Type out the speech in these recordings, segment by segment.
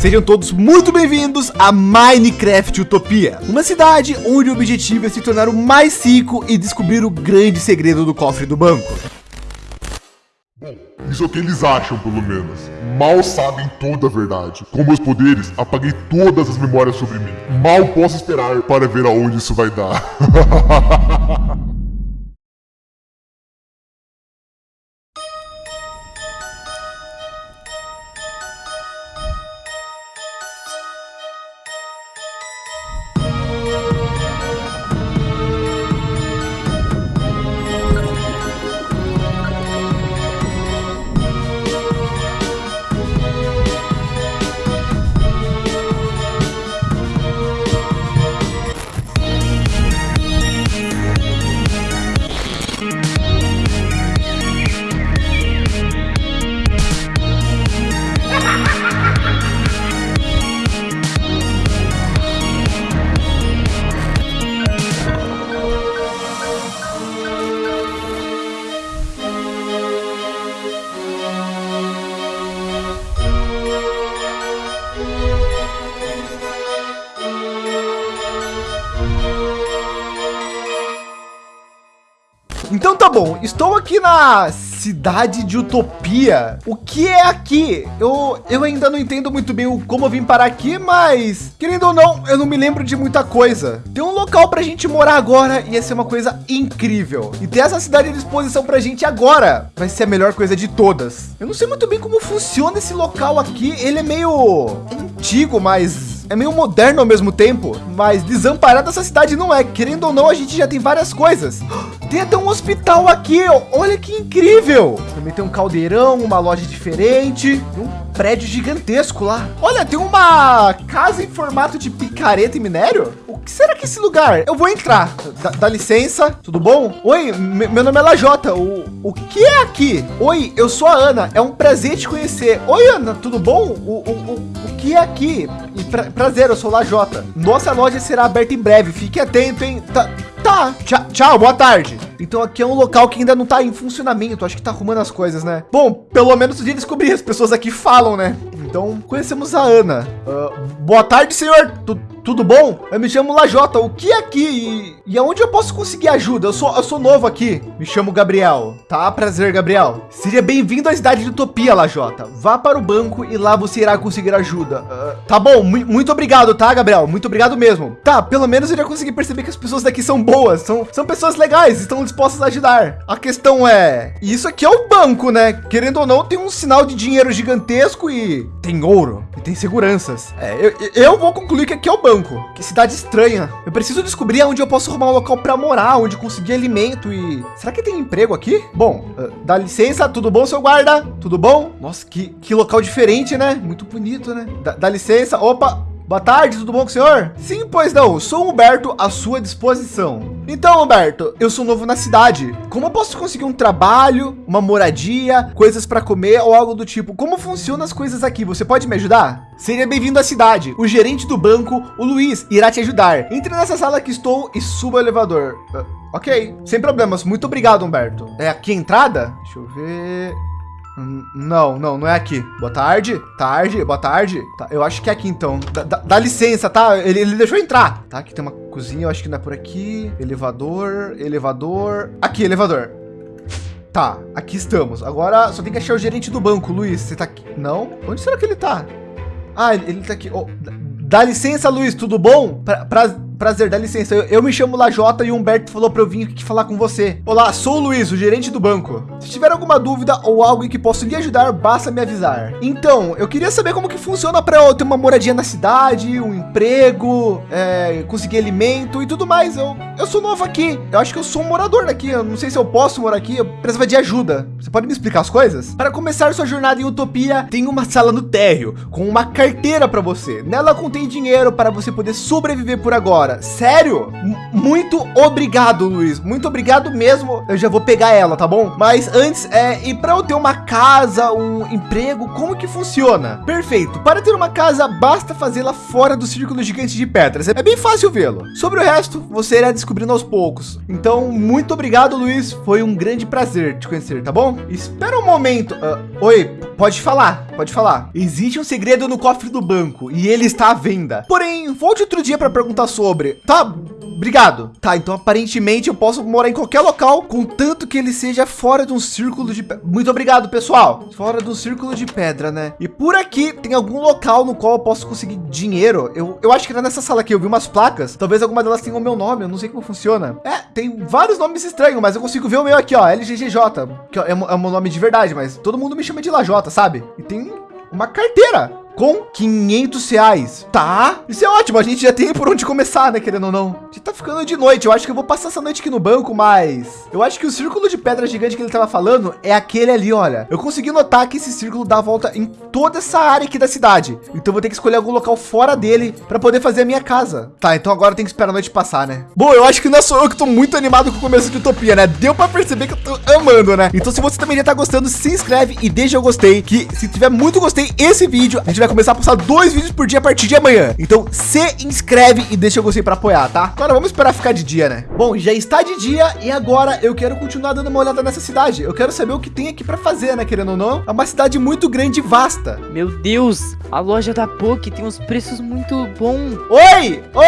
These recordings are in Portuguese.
Sejam todos muito bem-vindos a Minecraft Utopia, uma cidade onde o objetivo é se tornar o mais rico e descobrir o grande segredo do cofre do banco. Bom, isso é o que eles acham, pelo menos. Mal sabem toda a verdade. Com meus poderes, apaguei todas as memórias sobre mim. Mal posso esperar para ver aonde isso vai dar. Então tá bom, estou aqui na cidade de Utopia. O que é aqui? Eu, eu ainda não entendo muito bem como eu vim parar aqui, mas querendo ou não, eu não me lembro de muita coisa. Tem um local para a gente morar agora e ia ser uma coisa incrível. E ter essa cidade à disposição para a gente agora vai ser a melhor coisa de todas. Eu não sei muito bem como funciona esse local aqui. Ele é meio antigo, mas é meio moderno ao mesmo tempo, mas desamparada essa cidade não é. Querendo ou não, a gente já tem várias coisas. Tem até um hospital aqui, olha que incrível. Também tem um caldeirão, uma loja diferente, um prédio gigantesco lá. Olha, tem uma casa em formato de picareta e minério. O que será que é esse lugar? Eu vou entrar. Dá, dá licença, tudo bom? Oi, meu nome é Lajota. O, o que é aqui? Oi, eu sou a Ana. É um prazer te conhecer. Oi, Ana, tudo bom? O, o, o, o que é aqui? Pra, prazer, eu sou Lajota. Nossa loja será aberta em breve. Fique atento, hein? Tá, Tá, tchau, tchau, boa tarde. Então aqui é um local que ainda não tá em funcionamento, acho que tá arrumando as coisas, né? Bom, pelo menos dia descobri, as pessoas aqui falam, né? Então conhecemos a Ana. Uh, boa tarde, senhor. Tu, tudo bom? Eu me chamo Lajota. O que é aqui e, e aonde eu posso conseguir ajuda? Eu sou, eu sou novo aqui. Me chamo Gabriel. Tá, prazer, Gabriel. Seja bem-vindo à cidade de Utopia, Lajota. Vá para o banco e lá você irá conseguir ajuda. Uh, tá bom, muito obrigado, tá, Gabriel? Muito obrigado mesmo. Tá, pelo menos eu já consegui perceber que as pessoas daqui são boas, são, são pessoas legais, estão dispostas a ajudar. A questão é, isso aqui é o banco, né? Querendo ou não, tem um sinal de dinheiro gigantesco e tem ouro e tem seguranças. É, eu, eu vou concluir que aqui é o banco banco. Que cidade estranha. Eu preciso descobrir onde eu posso arrumar um local para morar, onde conseguir alimento e... Será que tem emprego aqui? Bom, uh, dá licença, tudo bom, seu guarda? Tudo bom? Nossa, que, que local diferente, né? Muito bonito, né? Dá, dá licença. Opa, Boa tarde, tudo bom com o senhor? Sim, pois não, sou Humberto à sua disposição. Então, Humberto, eu sou novo na cidade. Como eu posso conseguir um trabalho, uma moradia, coisas para comer ou algo do tipo? Como funcionam as coisas aqui? Você pode me ajudar? Seja bem-vindo à cidade. O gerente do banco, o Luiz, irá te ajudar. Entre nessa sala que estou e suba o elevador. Uh, ok, sem problemas. Muito obrigado, Humberto. É aqui a entrada? Deixa eu ver. Não, não, não é aqui. Boa tarde, tarde, boa tarde. Tá, eu acho que é aqui então. Dá, dá licença, tá? Ele, ele deixou entrar. Tá, aqui tem uma cozinha, eu acho que não é por aqui. Elevador, elevador. Aqui, elevador. Tá, aqui estamos. Agora só tem que achar o gerente do banco, Luiz. Você tá aqui? Não? Onde será que ele tá? Ah, ele, ele tá aqui. Oh, dá licença, Luiz, tudo bom? Pra, pra prazer, dá licença. Eu, eu me chamo Lajota e o Humberto falou para eu vir aqui falar com você. Olá, sou o Luiz, o gerente do banco. Se tiver alguma dúvida ou algo em que posso lhe ajudar, basta me avisar. Então, eu queria saber como que funciona para eu ter uma moradia na cidade, um emprego, é, conseguir alimento e tudo mais. Eu, eu sou novo aqui. Eu acho que eu sou um morador daqui. Eu não sei se eu posso morar aqui. Eu precisava de ajuda. Você pode me explicar as coisas? Para começar sua jornada em Utopia, tem uma sala no térreo com uma carteira para você. Nela contém dinheiro para você poder sobreviver por agora sério? M muito obrigado, Luiz. Muito obrigado mesmo. Eu já vou pegar ela, tá bom? Mas antes, é, e para eu ter uma casa, um emprego, como que funciona? Perfeito. Para ter uma casa, basta fazê-la fora do círculo gigante de pedras. É bem fácil vê-lo. Sobre o resto, você irá descobrindo aos poucos. Então, muito obrigado, Luiz. Foi um grande prazer te conhecer, tá bom? Espera um momento. Uh, oi, pode falar. pode falar. Existe um segredo no cofre do banco e ele está à venda. Porém, volte outro dia para perguntar sobre. Tá, Obrigado. Tá, então aparentemente eu posso morar em qualquer local, contanto que ele seja fora de um círculo de... Muito obrigado, pessoal. Fora do círculo de pedra, né? E por aqui tem algum local no qual eu posso conseguir dinheiro. Eu, eu acho que era nessa sala aqui, eu vi umas placas. Talvez alguma delas tenha o meu nome, eu não sei como funciona. É, tem vários nomes estranhos, mas eu consigo ver o meu aqui, ó, LGGJ, que é, é o meu nome de verdade, mas todo mundo me chama de Lajota, sabe? E tem uma carteira com 500 reais. Tá, isso é ótimo. A gente já tem por onde começar, né? Querendo ou não. Gente tá ficando de noite. Eu acho que eu vou passar essa noite aqui no banco, mas eu acho que o círculo de pedra gigante que ele tava falando é aquele ali, olha. Eu consegui notar que esse círculo dá a volta em toda essa área aqui da cidade. Então vou ter que escolher algum local fora dele para poder fazer a minha casa. Tá, então agora tem que esperar a noite passar, né? Bom, eu acho que não é só eu que tô muito animado com o começo de Utopia, né? Deu para perceber que eu tô amando, né? Então se você também já tá gostando, se inscreve e deixa eu gostei, que se tiver muito gostei esse vídeo, a gente vai começar a postar dois vídeos por dia a partir de amanhã. Então se inscreve e deixa eu gostei para apoiar, tá? Agora vamos esperar ficar de dia, né? Bom, já está de dia e agora eu quero continuar dando uma olhada nessa cidade. Eu quero saber o que tem aqui para fazer, né? Querendo ou não, é uma cidade muito grande e vasta. Meu Deus, a loja da POC tem uns preços muito bons. Oi! Ô!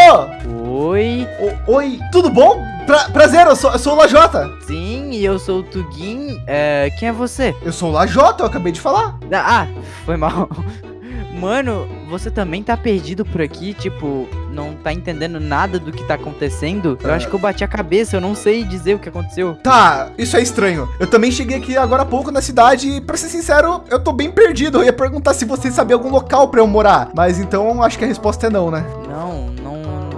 Oh! Oi! O, oi, tudo bom? Pra, prazer, eu sou, eu sou o Lajota. Sim, e eu sou o Tugin. É, quem é você? Eu sou o Lajota, eu acabei de falar. Ah, foi mal. Mano, você também tá perdido por aqui, tipo, não tá entendendo nada do que tá acontecendo? Eu acho que eu bati a cabeça, eu não sei dizer o que aconteceu. Tá, isso é estranho. Eu também cheguei aqui agora há pouco na cidade e, pra ser sincero, eu tô bem perdido. Eu ia perguntar se você sabia algum local pra eu morar. Mas então, acho que a resposta é não, né?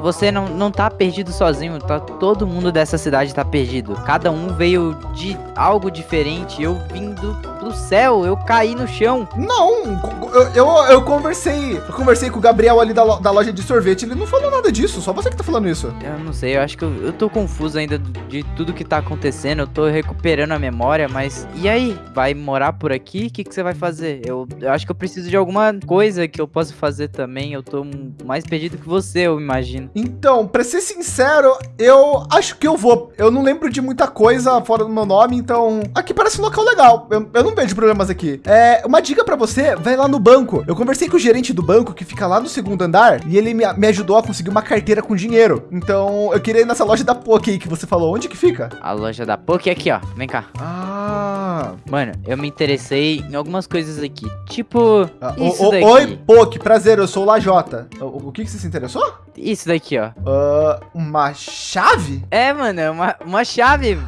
Você não, não tá perdido sozinho, tá? Todo mundo dessa cidade tá perdido. Cada um veio de algo diferente. Eu vim do, do céu, eu caí no chão. Não, eu, eu, eu conversei. Eu conversei com o Gabriel ali da, da loja de sorvete. Ele não falou nada disso, só você que tá falando isso. Eu não sei, eu acho que eu, eu tô confuso ainda de tudo que tá acontecendo. Eu tô recuperando a memória, mas. E aí? Vai morar por aqui? O que, que você vai fazer? Eu, eu acho que eu preciso de alguma coisa que eu possa fazer também. Eu tô mais perdido que você, eu imagino. Então, para ser sincero, eu acho que eu vou. Eu não lembro de muita coisa fora do meu nome, então aqui parece um local legal. Eu, eu não vejo problemas aqui. É, uma dica para você, vai lá no banco. Eu conversei com o gerente do banco que fica lá no segundo andar e ele me, me ajudou a conseguir uma carteira com dinheiro. Então, eu queria ir nessa loja da Poké aí que você falou. Onde que fica? A loja da Poké aqui, ó. Vem cá. Ah. Mano, eu me interessei em algumas coisas aqui. Tipo, ah, isso o, daqui. Oi, Poké, prazer, eu sou o Lajota. O, o que que você se interessou? Isso daqui, ó. Uh, uma chave? É, mano, é uma, uma chave.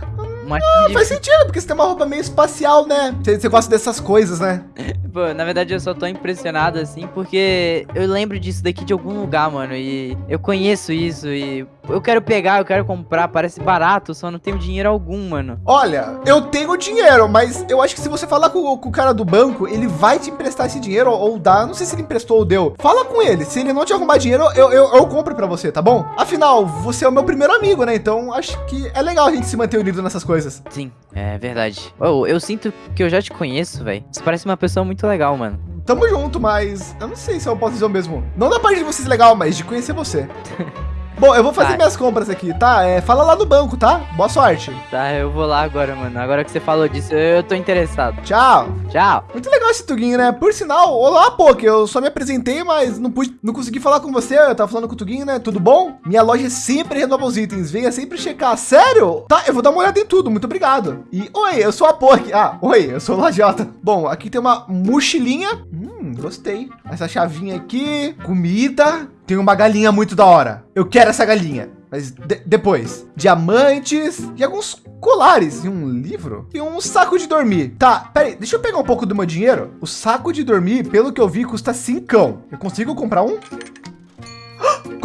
Uma ah, faz sentido, porque você tem uma roupa meio espacial, né? Você, você gosta dessas coisas, né? Pô, na verdade eu só tô impressionado assim, porque eu lembro disso daqui de algum lugar, mano. E eu conheço isso e eu quero pegar, eu quero comprar, parece barato, só não tenho dinheiro algum, mano. Olha, eu tenho dinheiro, mas eu acho que se você falar com, com o cara do banco, ele vai te emprestar esse dinheiro ou dá. Não sei se ele emprestou ou deu. Fala com ele. Se ele não te arrumar dinheiro, eu, eu, eu compro pra você, tá bom? Afinal, você é o meu primeiro amigo, né? Então acho que é legal a gente se manter unido nessas coisas. Sim, é verdade. Oh, eu sinto que eu já te conheço, velho. Você parece uma pessoa muito legal, mano. Tamo junto, mas eu não sei se eu posso dizer o mesmo. Não da parte de você ser legal, mas de conhecer você. Bom, eu vou fazer tá. minhas compras aqui, tá? É, fala lá no banco, tá? Boa sorte. Tá, eu vou lá agora, mano. Agora que você falou disso, eu, tô interessado. Tchau. Tchau. Muito legal esse Tuguinho, né? Por sinal, olá, Poké. Eu só me apresentei, mas não pude, não consegui falar com você. Eu tava falando com o Tuguinho, né? Tudo bom? Minha loja sempre renova os itens. Venha sempre checar. Sério? Tá, eu vou dar uma olhada em tudo. Muito obrigado. E, oi, eu sou a Poké. Ah, oi, eu sou o Lajota. Bom, aqui tem uma mochilinha. Hum, gostei. Essa chavinha aqui. Comida. Tem uma galinha muito da hora. Eu quero essa galinha. Mas de depois, diamantes e alguns colares e um livro e um saco de dormir. Tá, peraí, deixa eu pegar um pouco do meu dinheiro. O saco de dormir, pelo que eu vi, custa cincão. Eu consigo comprar um?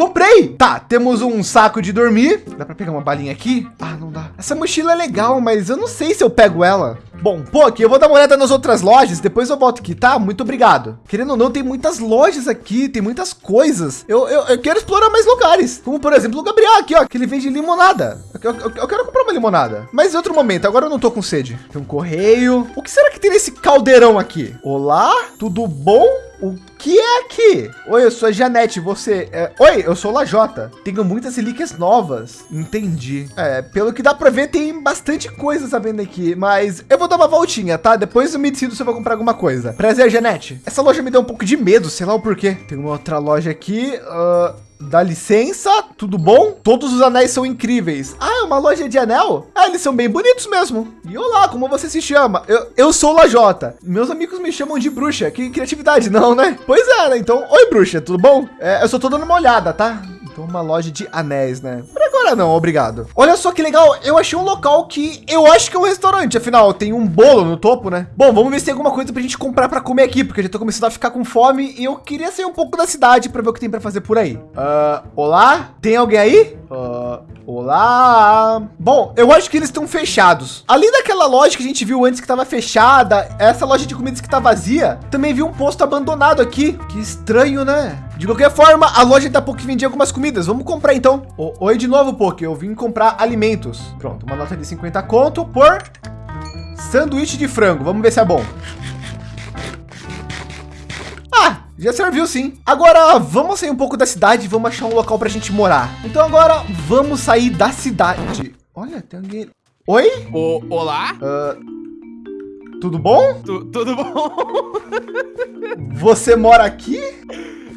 Comprei! Tá, temos um saco de dormir. Dá para pegar uma balinha aqui? Ah, não dá. Essa mochila é legal, mas eu não sei se eu pego ela. Bom, aqui eu vou dar uma olhada nas outras lojas, depois eu volto aqui, tá? Muito obrigado. Querendo ou não, tem muitas lojas aqui, tem muitas coisas. Eu, eu, eu quero explorar mais lugares, como por exemplo o Gabriel aqui, ó, que ele vende limonada. Eu, eu, eu, quero comprar uma limonada, mas em outro momento, agora eu não tô com sede. Tem um correio. O que será que tem nesse caldeirão aqui? Olá, tudo bom? O que é aqui? Oi, eu sou a Janete, você... É... Oi, eu sou o Lajota. Tenho muitas relíquias novas. Entendi. É, pelo que dá para ver, tem bastante coisa sabendo aqui, mas eu vou dar uma voltinha, tá? Depois eu me decido se eu vou comprar alguma coisa. Prazer, Janete. Essa loja me deu um pouco de medo, sei lá o porquê. Tem uma outra loja aqui. Uh... Dá licença, tudo bom? Todos os anéis são incríveis. Ah, é uma loja de anel? Ah, eles são bem bonitos mesmo. E olá, como você se chama? Eu, eu sou Lajota. Meus amigos me chamam de bruxa. Que criatividade, não, né? Pois é, né? Então, oi, bruxa, tudo bom? É, eu só tô dando uma olhada, tá? Então, uma loja de anéis, né? Por agora não, obrigado. Olha só que legal, eu achei um local que eu acho que é um restaurante, afinal, tem um bolo no topo, né? Bom, vamos ver se tem alguma coisa pra gente comprar pra comer aqui, porque eu já tô começando a ficar com fome e eu queria sair um pouco da cidade pra ver o que tem pra fazer por aí. Uh, olá? Tem alguém aí? Uh, olá? Bom, eu acho que eles estão fechados. Além daquela loja que a gente viu antes que estava fechada, essa loja de comidas que tá vazia, também vi um posto abandonado aqui. Que estranho, né? De qualquer forma, a loja da POC vendia algumas comidas. Vamos comprar então. O, oi de novo, POC. Eu vim comprar alimentos. Pronto, uma nota de 50 conto por sanduíche de frango. Vamos ver se é bom. Ah, já serviu sim. Agora vamos sair um pouco da cidade e vamos achar um local para a gente morar. Então agora vamos sair da cidade. Olha, tem alguém. Oi? O, olá? Uh, tudo bom? Tu, tudo bom? Você mora aqui?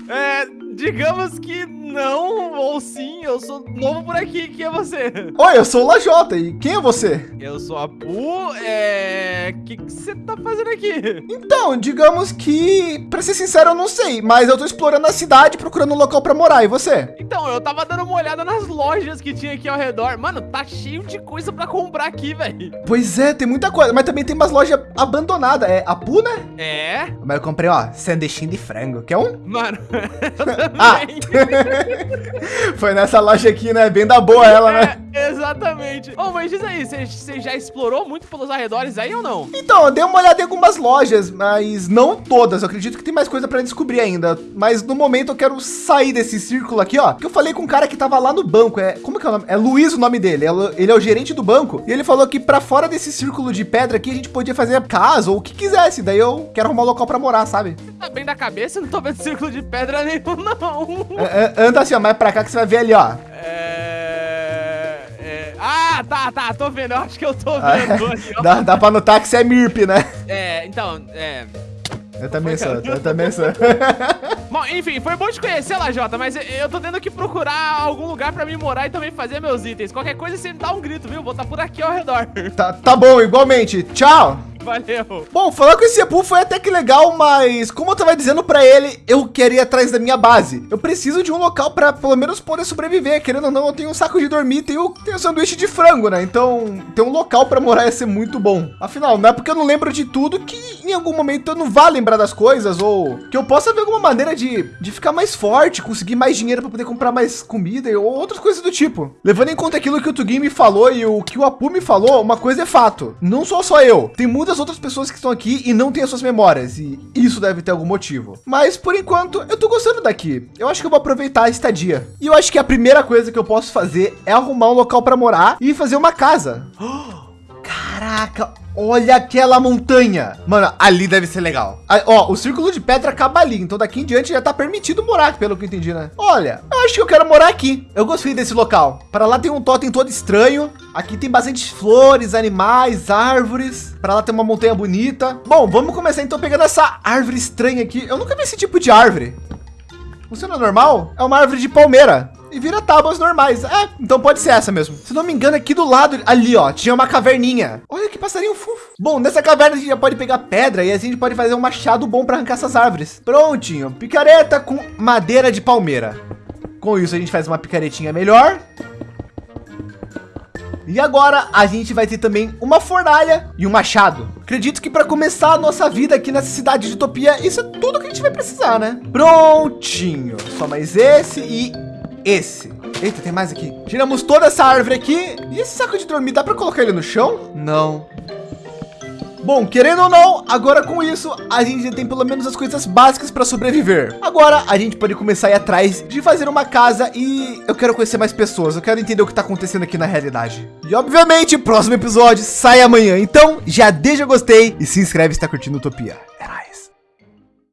É, digamos que não, ou sim, eu sou novo por aqui. Quem é você? Oi, eu sou o Lajota. E quem é você? Eu sou a Pu. É. O que você tá fazendo aqui? Então, digamos que, pra ser sincero, eu não sei, mas eu tô explorando a cidade procurando um local pra morar. E você? Então, eu tava dando uma olhada nas lojas que tinha aqui ao redor. Mano, tá cheio de coisa pra comprar aqui, velho. Pois é, tem muita coisa, mas também tem umas lojas abandonadas. É a Pu, né? É. Mas eu comprei, ó, sanduichinho de frango. Quer um? Mano, ah! Foi nessa loja aqui, né? Bem da boa ela, né? É, exatamente. Oh, mas diz aí, você já explorou muito pelos arredores aí ou não? Então, eu dei uma olhada em algumas lojas, mas não todas. Eu acredito que tem mais coisa para descobrir ainda. Mas no momento eu quero sair desse círculo aqui, ó. Que eu falei com um cara que tava lá no banco. É, como que é o nome? É Luiz o nome dele. É ele é o gerente do banco. E ele falou que para fora desse círculo de pedra aqui a gente podia fazer casa ou o que quisesse. Daí eu quero arrumar um local para morar, sabe? Tá bem da cabeça, não tô vendo círculo de pedra nenhum, não. É, é, anda assim, ó, mais pra cá que você vai ver ali, ó. É... é... Ah, tá, tá, tô vendo, eu acho que eu tô ah, vendo ali, dá, dá pra notar que você é MIRP, né? É, então, é... Eu também sou, eu também sou. Bom, enfim, foi bom te conhecer, Lajota, mas eu tô tendo que procurar algum lugar pra me morar e também fazer meus itens. Qualquer coisa, você me dá um grito, viu? Vou estar tá por aqui ao redor. Tá, tá bom, igualmente. Tchau! Valeu. Bom, falar com esse Apu foi até que legal, mas como eu tava dizendo para ele, eu queria ir atrás da minha base. Eu preciso de um local para pelo menos poder sobreviver. Querendo ou não, eu tenho um saco de dormir, tenho, tenho sanduíche de frango, né? Então, ter um local para morar ia ser muito bom. Afinal, não é porque eu não lembro de tudo que em algum momento eu não vá lembrar das coisas ou que eu possa ver alguma maneira de, de ficar mais forte, conseguir mais dinheiro para poder comprar mais comida ou outras coisas do tipo. Levando em conta aquilo que o Tugin me falou e o que o Apu me falou, uma coisa é fato. Não sou só eu. Tem muitas muitas outras pessoas que estão aqui e não têm as suas memórias e isso deve ter algum motivo. Mas por enquanto eu tô gostando daqui. Eu acho que eu vou aproveitar a estadia. E eu acho que a primeira coisa que eu posso fazer é arrumar um local para morar e fazer uma casa. Caraca, Olha aquela montanha. Mano, ali deve ser legal. Aí, ó, o círculo de pedra acaba ali. Então daqui em diante já tá permitido morar, pelo que eu entendi, né? Olha, acho que eu quero morar aqui. Eu gostei desse local. Para lá tem um totem todo estranho. Aqui tem bastante flores, animais, árvores. Para lá tem uma montanha bonita. Bom, vamos começar então pegando essa árvore estranha aqui. Eu nunca vi esse tipo de árvore. Funciona normal? É uma árvore de palmeira e vira tábuas normais. É, então pode ser essa mesmo. Se não me engano, aqui do lado, ali, ó, tinha uma caverninha. Olha que passarinho fofo. Bom, nessa caverna a gente já pode pegar pedra e assim a gente pode fazer um machado bom para arrancar essas árvores. Prontinho, picareta com madeira de palmeira. Com isso a gente faz uma picaretinha melhor. E agora a gente vai ter também uma fornalha e um machado. Acredito que para começar a nossa vida aqui nessa cidade de Utopia, isso é tudo que a gente vai precisar, né? Prontinho. Só mais esse e esse. Eita, tem mais aqui. Tiramos toda essa árvore aqui. E esse saco de dormir, dá para colocar ele no chão? Não. Bom, querendo ou não, agora com isso, a gente já tem pelo menos as coisas básicas para sobreviver. Agora, a gente pode começar a ir atrás de fazer uma casa e eu quero conhecer mais pessoas. Eu quero entender o que está acontecendo aqui na realidade. E obviamente, próximo episódio sai amanhã. Então, já deixa o gostei e se inscreve se está curtindo Utopia. Era